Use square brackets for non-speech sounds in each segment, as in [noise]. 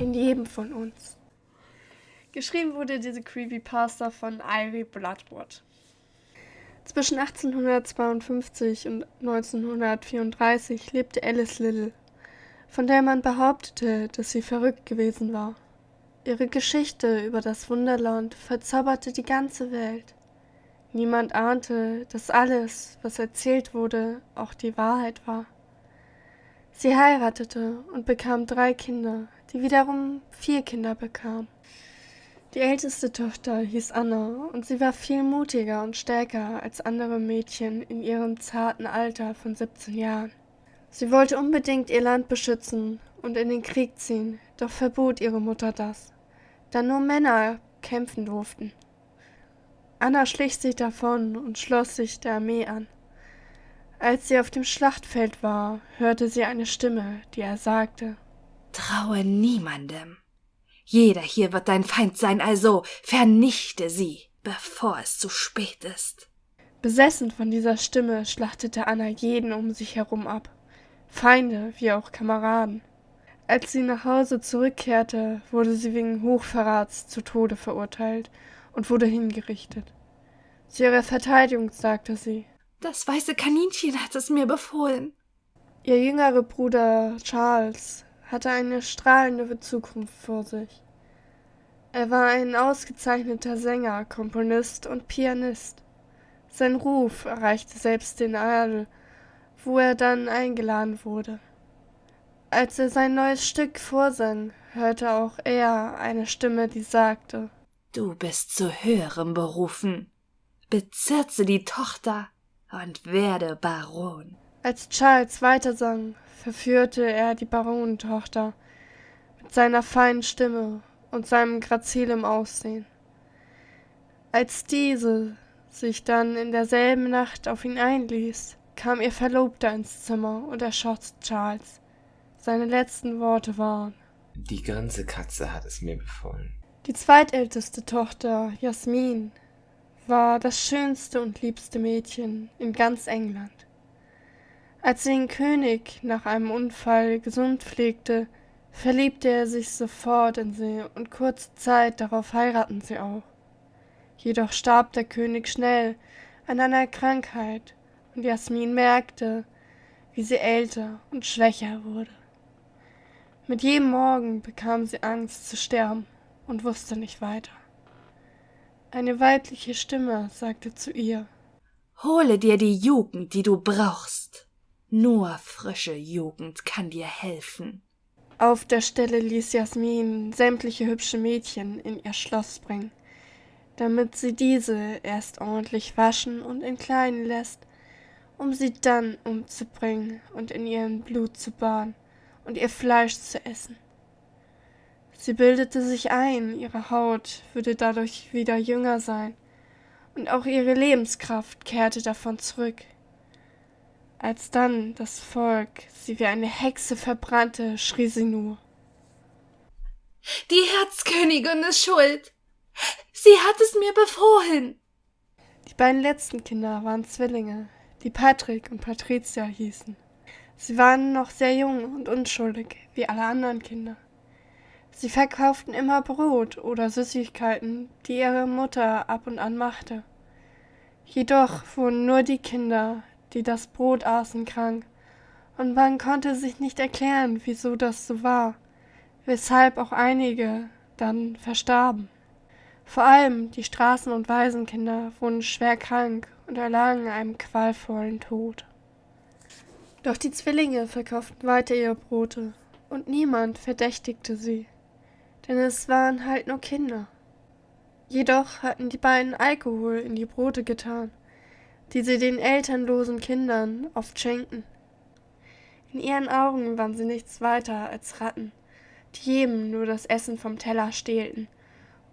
in jedem von uns. Geschrieben wurde diese Creepypasta von Ivy Bloodwood. Zwischen 1852 und 1934 lebte Alice Little, von der man behauptete, dass sie verrückt gewesen war. Ihre Geschichte über das Wunderland verzauberte die ganze Welt. Niemand ahnte, dass alles, was erzählt wurde, auch die Wahrheit war. Sie heiratete und bekam drei Kinder, die wiederum vier Kinder bekam. Die älteste Tochter hieß Anna und sie war viel mutiger und stärker als andere Mädchen in ihrem zarten Alter von 17 Jahren. Sie wollte unbedingt ihr Land beschützen und in den Krieg ziehen, doch verbot ihre Mutter das, da nur Männer kämpfen durften. Anna schlich sich davon und schloss sich der Armee an. Als sie auf dem Schlachtfeld war, hörte sie eine Stimme, die er sagte Traue niemandem. Jeder hier wird dein Feind sein, also vernichte sie, bevor es zu spät ist. Besessen von dieser Stimme schlachtete Anna jeden um sich herum ab, Feinde wie auch Kameraden. Als sie nach Hause zurückkehrte, wurde sie wegen Hochverrats zu Tode verurteilt und wurde hingerichtet. Zu ihrer Verteidigung sagte sie Das weiße Kaninchen hat es mir befohlen. Ihr jüngerer Bruder Charles hatte eine strahlende Zukunft vor sich. Er war ein ausgezeichneter Sänger, Komponist und Pianist. Sein Ruf erreichte selbst den Adel, wo er dann eingeladen wurde. Als er sein neues Stück vorsang, hörte auch er eine Stimme, die sagte Du bist zu höherem berufen. Bezirze die Tochter und werde Baron. Als Charles weitersang, verführte er die Baronentochter mit seiner feinen Stimme und seinem grazilem Aussehen. Als diese sich dann in derselben Nacht auf ihn einließ, kam ihr Verlobter ins Zimmer und erschoss Charles. Seine letzten Worte waren Die ganze Katze hat es mir befohlen. Die zweitälteste Tochter, Jasmin, war das schönste und liebste Mädchen in ganz England. Als sie den König nach einem Unfall gesund pflegte, verliebte er sich sofort in sie und kurze Zeit darauf heiraten sie auch. Jedoch starb der König schnell an einer Krankheit und Jasmin merkte, wie sie älter und schwächer wurde. Mit jedem Morgen bekam sie Angst zu sterben und wusste nicht weiter. Eine weibliche Stimme sagte zu ihr Hole dir die Jugend, die du brauchst. Nur frische Jugend kann dir helfen. Auf der Stelle ließ Jasmin sämtliche hübsche Mädchen in ihr Schloss bringen, damit sie diese erst ordentlich waschen und entkleiden lässt, um sie dann umzubringen und in ihrem Blut zu baden und ihr Fleisch zu essen. Sie bildete sich ein, ihre Haut würde dadurch wieder jünger sein, und auch ihre Lebenskraft kehrte davon zurück. Als dann das Volk sie wie eine Hexe verbrannte, schrie sie nur. Die Herzkönigin ist schuld. Sie hat es mir befohlen. Die beiden letzten Kinder waren Zwillinge, die Patrick und Patricia hießen. Sie waren noch sehr jung und unschuldig, wie alle anderen Kinder. Sie verkauften immer Brot oder Süßigkeiten, die ihre Mutter ab und an machte. Jedoch wurden nur die Kinder, die das Brot aßen, krank, und man konnte sich nicht erklären, wieso das so war, weshalb auch einige dann verstarben. Vor allem die Straßen- und Waisenkinder wurden schwer krank und erlagen einem qualvollen Tod. Doch die Zwillinge verkauften weiter ihre Brote, und niemand verdächtigte sie, denn es waren halt nur Kinder. Jedoch hatten die beiden Alkohol in die Brote getan, die sie den elternlosen Kindern oft schenkten. In ihren Augen waren sie nichts weiter als Ratten, die jedem nur das Essen vom Teller stehlten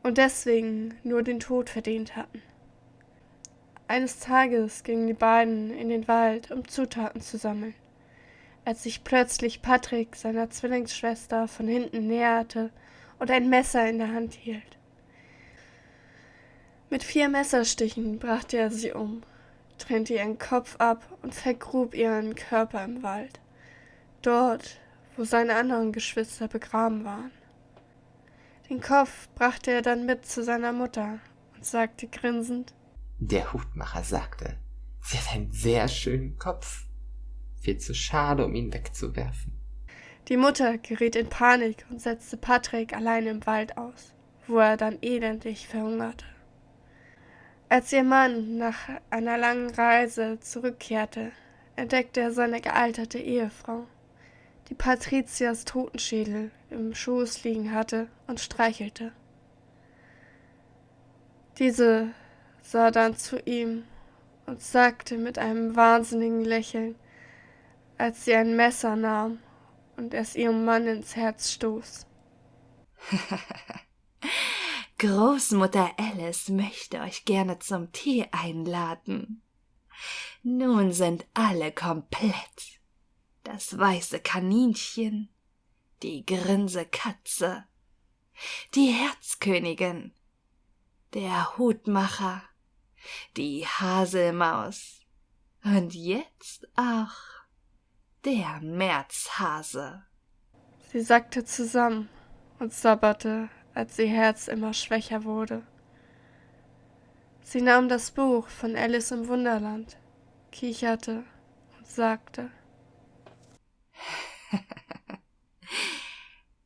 und deswegen nur den Tod verdient hatten. Eines Tages gingen die beiden in den Wald, um Zutaten zu sammeln, als sich plötzlich Patrick seiner Zwillingsschwester von hinten näherte und ein Messer in der Hand hielt. Mit vier Messerstichen brachte er sie um trennte ihren Kopf ab und vergrub ihren Körper im Wald, dort, wo seine anderen Geschwister begraben waren. Den Kopf brachte er dann mit zu seiner Mutter und sagte grinsend, Der Hutmacher sagte, sie hat einen sehr schönen Kopf. Viel zu schade, um ihn wegzuwerfen. Die Mutter geriet in Panik und setzte Patrick allein im Wald aus, wo er dann elendig verhungerte. Als ihr Mann nach einer langen Reise zurückkehrte, entdeckte er seine gealterte Ehefrau, die Patrizias Totenschädel im Schoß liegen hatte und streichelte. Diese sah dann zu ihm und sagte mit einem wahnsinnigen Lächeln, als sie ein Messer nahm und es ihrem Mann ins Herz stoß. [laughs] Großmutter Alice möchte euch gerne zum Tee einladen. Nun sind alle komplett. Das weiße Kaninchen, die Grinsekatze, die Herzkönigin, der Hutmacher, die Haselmaus und jetzt auch der Märzhase. Sie sackte zusammen und sabberte, als ihr Herz immer schwächer wurde. Sie nahm das Buch von Alice im Wunderland, kicherte und sagte,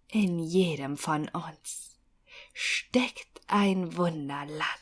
In jedem von uns steckt ein Wunderland.